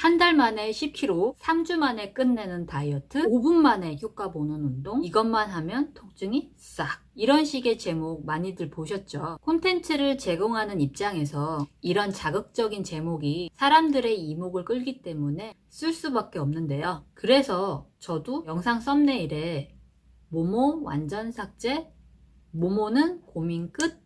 한 달 만에 10kg, 3주 만에 끝내는 다이어트, 5분 만에 효과 보는 운동, 이것만 하면 통증이 싹. 이런 식의 제목 많이들 보셨죠? 콘텐츠를 제공하는 입장에서 이런 자극적인 제목이 사람들의 이목을 끌기 때문에 쓸 수밖에 없는데요. 그래서 저도 영상 썸네일에 모모 완전 삭제, 모모는 고민 끝,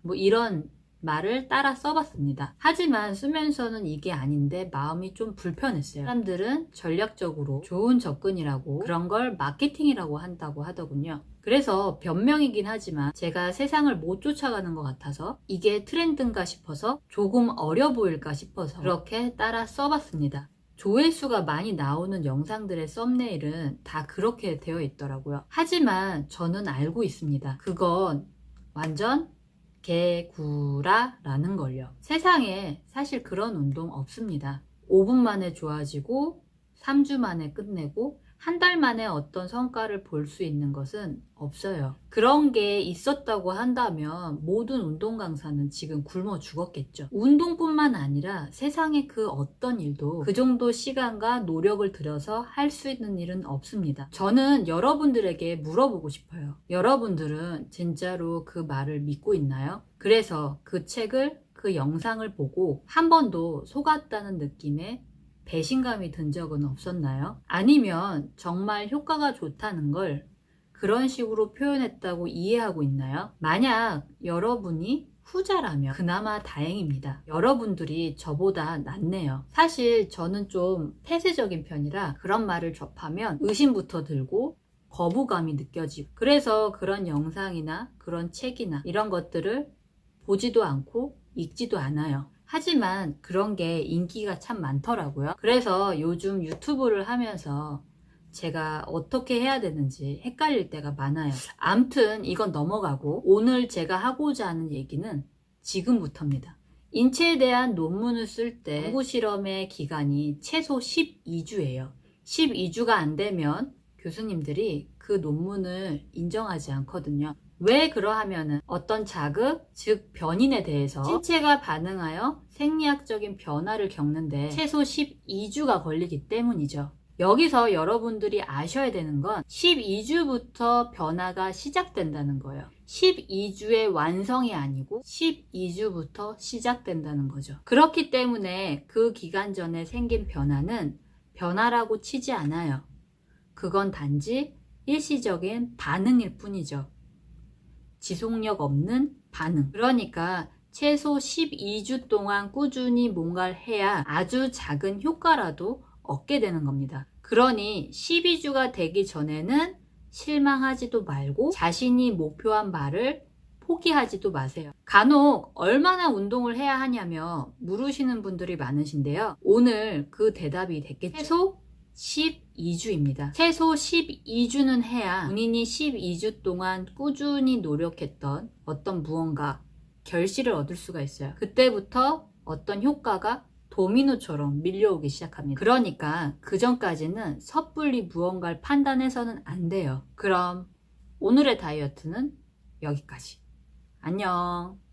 뭐 이런 말을 따라 써봤습니다. 하지만 쓰면서는 이게 아닌데 마음이 좀 불편했어요. 사람들은 전략적으로 좋은 접근이라고 그런 걸 마케팅이라고 한다고 하더군요. 그래서 변명이긴 하지만 제가 세상을 못 쫓아가는 것 같아서 이게 트렌드인가 싶어서 조금 어려 보일까 싶어서 그렇게 따라 써봤습니다. 조회수가 많이 나오는 영상들의 썸네일은 다 그렇게 되어 있더라고요. 하지만 저는 알고 있습니다. 그건 완전 개구라라는 걸요. 세상에 사실 그런 운동 없습니다. 5분 만에 좋아지고 3주 만에 끝내고 한 달 만에 어떤 성과를 볼 수 있는 것은 없어요. 그런 게 있었다고 한다면 모든 운동 강사는 지금 굶어 죽었겠죠. 운동뿐만 아니라 세상의 그 어떤 일도 그 정도 시간과 노력을 들여서 할 수 있는 일은 없습니다. 저는 여러분들에게 물어보고 싶어요. 여러분들은 진짜로 그 말을 믿고 있나요? 그래서 그 책을 그 영상을 보고 한 번도 속았다는 느낌에 배신감이 든 적은 없었나요? 아니면 정말 효과가 좋다는 걸 그런 식으로 표현했다고 이해하고 있나요? 만약 여러분이 후자라면 그나마 다행입니다. 여러분들이 저보다 낫네요. 사실 저는 좀 폐쇄적인 편이라 그런 말을 접하면 의심부터 들고 거부감이 느껴지고 그래서 그런 영상이나 그런 책이나 이런 것들을 보지도 않고 읽지도 않아요. 하지만 그런 게 인기가 참 많더라고요. 그래서 요즘 유튜브를 하면서 제가 어떻게 해야 되는지 헷갈릴 때가 많아요. 암튼 이건 넘어가고 오늘 제가 하고자 하는 얘기는 지금부터입니다. 인체에 대한 논문을 쓸 때 연구 실험의 기간이 최소 12주예요. 12주가 안 되면 교수님들이 그 논문을 인정하지 않거든요. 왜 그러하면은 어떤 자극, 즉 변인에 대해서 신체가 반응하여 생리학적인 변화를 겪는데 최소 12주가 걸리기 때문이죠. 여기서 여러분들이 아셔야 되는 건 12주부터 변화가 시작된다는 거예요. 12주의 완성이 아니고 12주부터 시작된다는 거죠. 그렇기 때문에 그 기간 전에 생긴 변화는 변화라고 치지 않아요. 그건 단지 일시적인 반응일 뿐이죠. 지속력 없는 반응. 그러니까 최소 12주 동안 꾸준히 뭔가를 해야 아주 작은 효과라도 얻게 되는 겁니다. 그러니 12주가 되기 전에는 실망하지도 말고 자신이 목표한 바를 포기하지도 마세요. 간혹 얼마나 운동을 해야 하냐며 물으시는 분들이 많으신데요. 오늘 그 대답이 됐겠죠. 최소 12주입니다. 최소 12주는 해야 본인이 12주 동안 꾸준히 노력했던 어떤 무언가 결실을 얻을 수가 있어요. 그때부터 어떤 효과가 도미노처럼 밀려오기 시작합니다. 그러니까 그 전까지는 섣불리 무언가를 판단해서는 안 돼요. 그럼 오늘의 다이어트는 여기까지. 안녕.